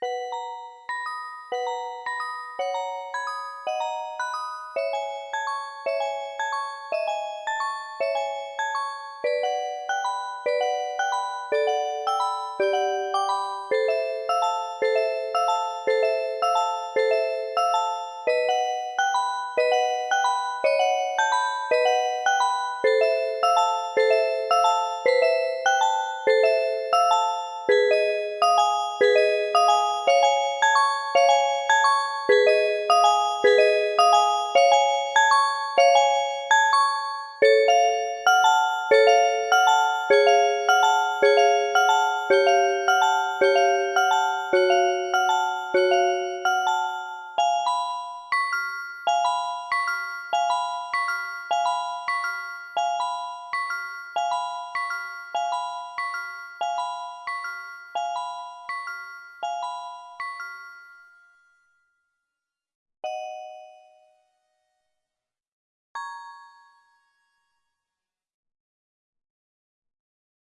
you